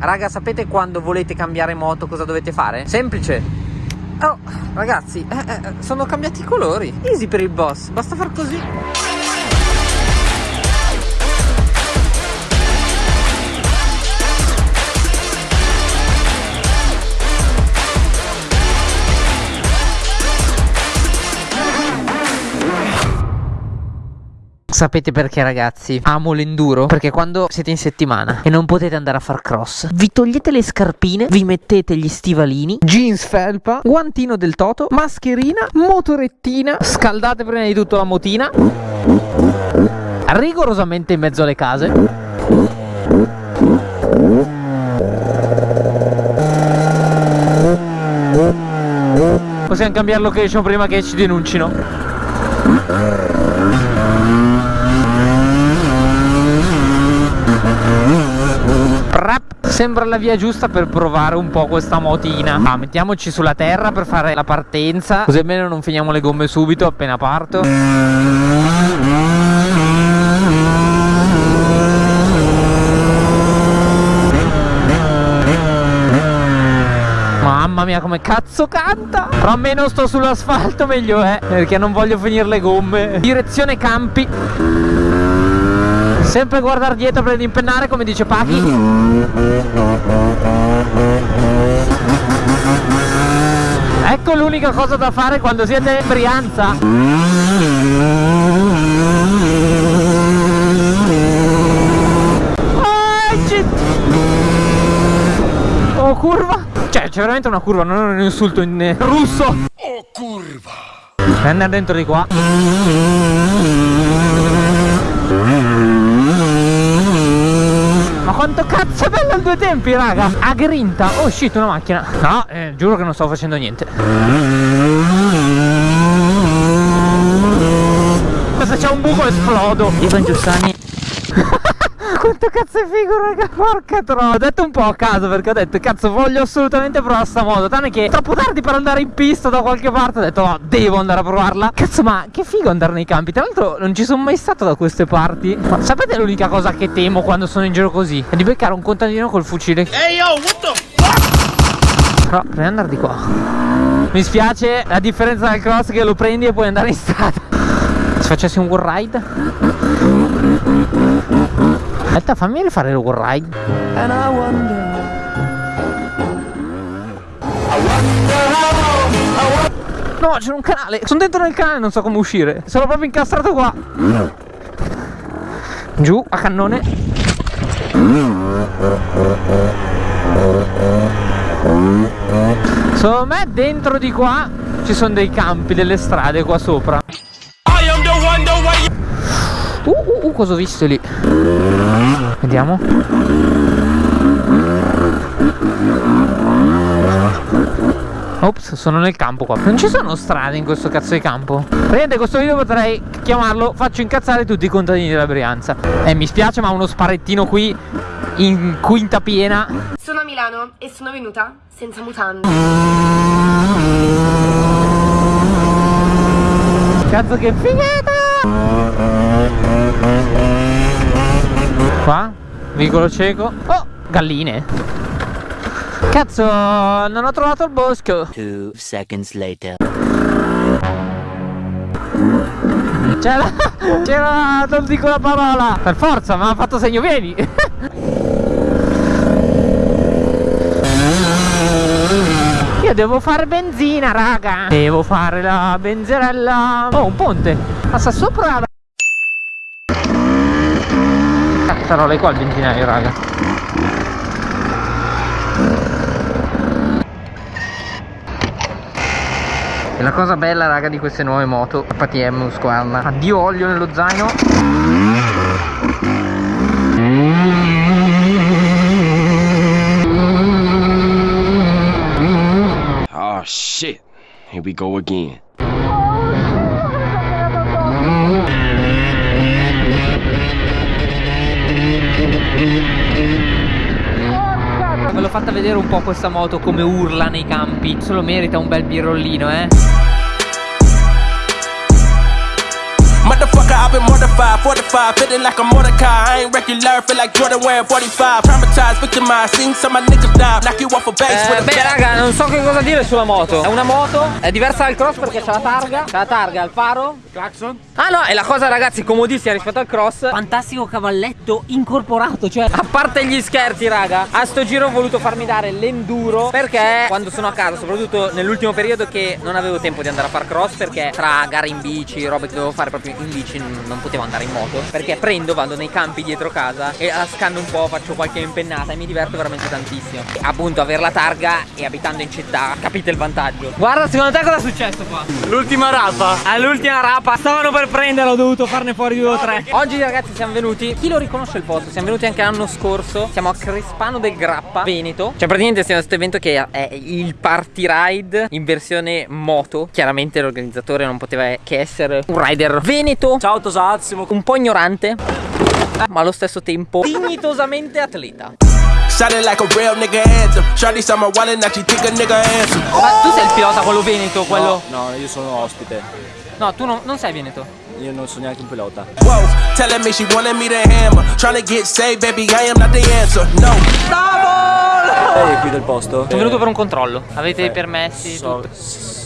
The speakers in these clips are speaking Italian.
Raga, sapete quando volete cambiare moto cosa dovete fare? Semplice. Oh, ragazzi, eh, eh, sono cambiati i colori. Easy per il boss, basta far così. Sapete perché ragazzi? Amo l'enduro Perché quando siete in settimana e non potete andare a far cross Vi togliete le scarpine Vi mettete gli stivalini Jeans felpa Guantino del toto Mascherina Motorettina Scaldate prima di tutto la motina Rigorosamente in mezzo alle case Possiamo cambiare location prima che ci denuncino Sembra la via giusta per provare un po' questa motina. Ah, Mettiamoci sulla terra per fare la partenza. Così almeno non finiamo le gomme subito appena parto. Mamma mia come cazzo canta! Però meno sto sull'asfalto meglio è Perché non voglio finire le gomme. Direzione campi Sempre guardare dietro per impennare come dice Pachi. Ecco l'unica cosa da fare quando siete in Brianza. Oh curva. Cioè c'è veramente una curva Non è un insulto in russo. Oh curva. Prende dentro di qua quanto cazzo è bello il due tempi raga. A grinta. Oh shit una macchina. No eh, giuro che non sto facendo niente. Se c'è un buco esplodo. Ivan Giussani cazzo è figo raga Porca troia. Ho detto un po' a caso perché ho detto Cazzo voglio assolutamente provare sta moto Tanto che è troppo tardi per andare in pista da qualche parte. Ho detto no devo andare a provarla. Cazzo ma che figo andare nei campi. Tra l'altro non ci sono mai stato da queste parti. Ma sapete l'unica cosa che temo quando sono in giro così? È di beccare un contadino col fucile. Ehi hey, yo what the fuck Però devi andare di qua. Mi spiace la differenza del cross che lo prendi e puoi andare in strada. Se facessi un wall ride Aspetta, fammi rifare il ride. And I wonder. No, c'è un canale. Sono dentro nel canale, non so come uscire. Sono proprio incastrato qua. Giù, a cannone. Secondo me dentro di qua ci sono dei campi, delle strade qua sopra. Cosa ho visto lì? Vediamo. Ops, sono nel campo qua. Non ci sono strade in questo cazzo di campo. Praticamente questo video potrei chiamarlo Faccio incazzare tutti i contadini della Brianza. Eh, mi spiace ma uno sparettino qui In quinta piena. Sono a Milano e sono venuta senza mutande. Cazzo che figata Qua, vicolo cieco. Oh, galline. Cazzo, non ho trovato il bosco. Two seconds later. C'era, c'era, non dico la parola. Per forza, mi ha fatto segno, vieni. Io devo fare benzina, raga. Devo fare la benzerella. Oh, un ponte. Passa sopra Cazzarola, è qua il benzinaio, raga. E la cosa bella raga di queste nuove moto KTM Husqvarna Addio olio nello zaino. Oh shit, here we go again. Ve l'ho fatta vedere un po' questa moto come urla nei campi. Solo merita un bel birrollino eh Motherfucker, I've been mortified, fortified, feeling like a Mordecai. I ain't regular, feel like Jordan wearing 45. Traumatized, victimized, seen some of my niggas die. Knock you off a base Eh, with a beh raga non so che cosa dire sulla moto. È una moto È diversa dal cross perché c'ha la targa. C'ha la targa, il faro. Claxon Ah no e la cosa ragazzi comodissima rispetto al cross. Fantastico cavalletto incorporato Cioè a parte gli scherzi raga A sto giro ho voluto farmi dare l'enduro Perché quando sono a casa soprattutto nell'ultimo periodo che non avevo tempo di andare a far cross Perché tra gare in bici, robe che dovevo fare proprio in bici non non potevo andare in moto. Perché prendo, vado nei campi dietro casa E la scanno un po', faccio qualche impennata E mi diverto veramente tantissimo. E appunto avere la targa e abitando in città Capite il vantaggio. Guarda secondo te cosa è successo qua? L'ultima rapa. All'ultima rapa Stavano per prenderlo Ho dovuto farne fuori due o tre. Oggi ragazzi siamo venuti. Chi lo riconosce il posto? Siamo venuti anche l'anno scorso. Siamo a Crespano del Grappa Veneto. Cioè praticamente siamo a questo evento che è il party ride In versione moto. Chiaramente l'organizzatore non poteva che essere un rider veneto. Ciao Tosazimo. Un po' ignorante Ma allo stesso tempo Dignitosamente atleta like. Ma tu sei il pilota quello veneto quello No, no, io sono ospite. No tu non, non sei veneto Io non sono neanche un pilota. Whoa, telling me she wanted me to hammer. Trying to get saved, baby, I am not the answer. No. Lei è qui del posto? Sono venuto per un controllo Avete i permessi So- tutto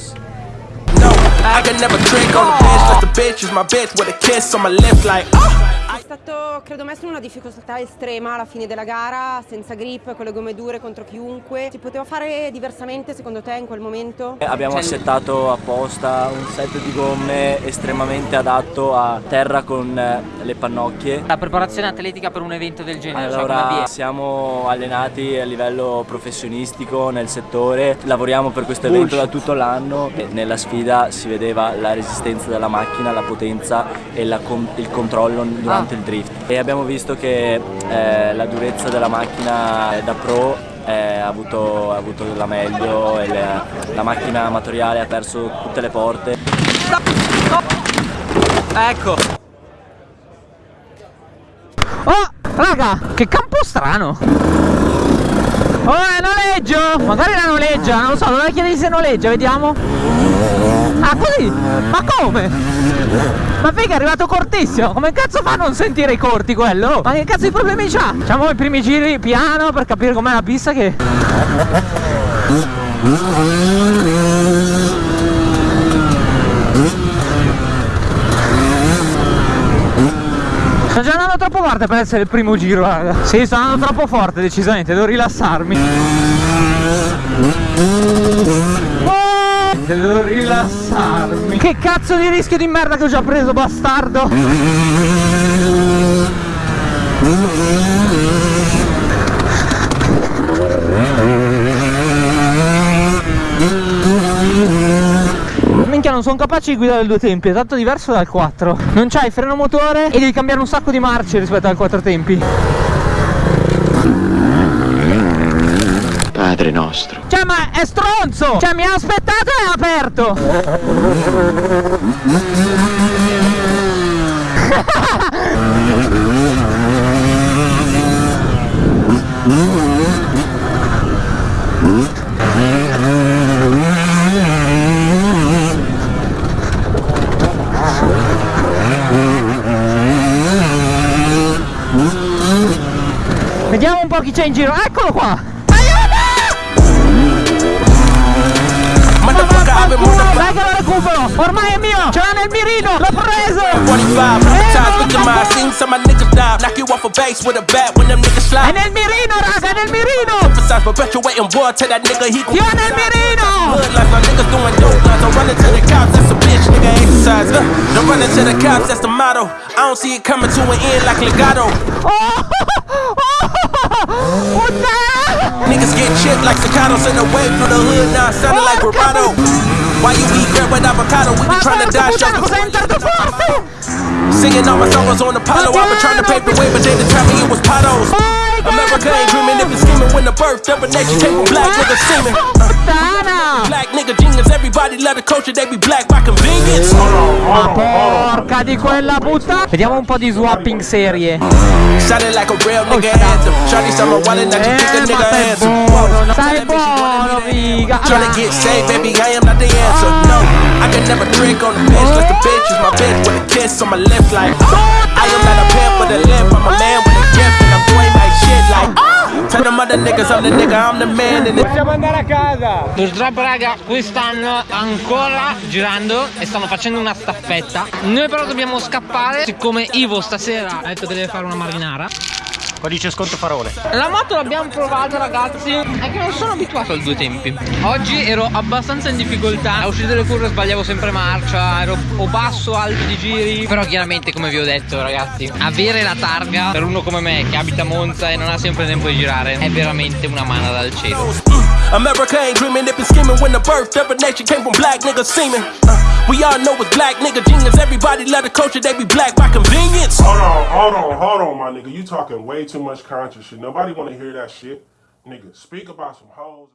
I can never trick on the bitch. Like the bitch is my bitch with a kiss on my lips, like, oh. È stato, credo, messo in una difficoltà estrema alla fine della gara, senza grip, con le gomme dure contro chiunque. Si poteva fare diversamente secondo te in quel momento? Abbiamo Cioè- assettato apposta un set di gomme estremamente adatto a terra con eh, le pannocchie. La preparazione atletica per un evento del genere Allora, avviene? siamo allenati a livello professionistico nel settore, lavoriamo per questo evento da tutto l'anno nella sfida si vedeva la resistenza della macchina, la potenza e la con- il controllo durante Ah. il drift. E abbiamo visto che eh, la durezza della macchina da pro eh, ha, avuto, avuto la meglio e le- la macchina amatoriale ha perso tutte le porte. Ecco Oh raga che campo strano Oh è noleggio Magari la noleggia Non lo so Dovrei chiedergli se noleggia Vediamo Ah così? Ma come? Ma figa è arrivato cortissimo. Come cazzo fa a non sentire i corti quello? Ma che cazzo di problemi c'ha? Facciamo i primi giri piano Per capire com'è la pista che Sto già andando troppo forte per essere il primo giro, raga. Sì, sto andando troppo forte, decisamente, devo rilassarmi. Oh, devo rilassarmi. Che cazzo di rischio di merda che ho già preso, bastardo. Minchia non sono capace di guidare il due tempi, è tanto diverso dal 4 Non c'hai freno motore e devi cambiare un sacco di marce rispetto al 4 tempi Padre nostro. Cioè ma è stronzo! Cioè mi ha aspettato e ha aperto! Vediamo un po' chi c'è in giro. Eccolo qua Motherfucker, I've been mortified. Dai che lo recupero Ormai è mio Ce l'ha nel mirino L'ho preso 45, traumatized, victimized, seen some my niggas die. Knock you off a base with a bat when them niggas È slide. nel mirino raga È nel mirino Emphasize perpetuating war to that nigga, he gon' Io nel mirino Hood life, my niggas doing dope lines. Don't run into the cops, that's a bitch, nigga exercise. Uh, don't run into the cops, that's the motto. I don't see it coming to an end like legato. Oh, Chipped like staccatos in the way through the hood, now sounding like bravado. Why you eat bread with avocado? We been trying to porca Singing all my songs on Apollo. I've been trying to pave the way, but they determined me it was potholes. Oh, America ain't dreaming if it's scheming when the birth of a nation came from black niggas seeming. Uh, black nigga genius, everybody love the culture, they be black by convenience. Ma porca di quella puttana Vediamo un po' di swapping serie Sounded like a real nigga anthem. Shawty my wallet, now you think a Eh nigga handsome. buono buono figa Tryna get saved, baby, I am not the answer. No. I can never drink on the bench, let the bitch is my bitch with a kiss on my lips like I am not a pimp with a limp, I'm a man with a gift and I'm doing like shit like Tell them other niggas I'm the nigga, I'm the man and Possiamo andare a casa! Purtroppo raga quest'anno ancora girando e stanno facendo una staffetta. Noi però dobbiamo scappare Siccome Ivo stasera ha detto che deve fare una marinara Codice sconto parole. La moto l'abbiamo provata ragazzi È che non sono abituato al due tempi Oggi ero abbastanza in difficoltà A uscire dalle curve sbagliavo sempre marcia Ero o basso o alto di giri Però chiaramente come vi ho detto ragazzi Avere la targa per uno come me Che abita a Monza e non ha sempre tempo di girare È veramente una mano dal cielo America ain't dreaming, it been scheming when the birth of a nation came from black niggas seeming. Uh, we all know it's black nigga genius. Everybody love the culture, they be black by convenience. Hold on, hold on, hold on, my nigga. You talking way too much conscious shit. Nobody want to hear that shit. Nigga, speak about some hoes.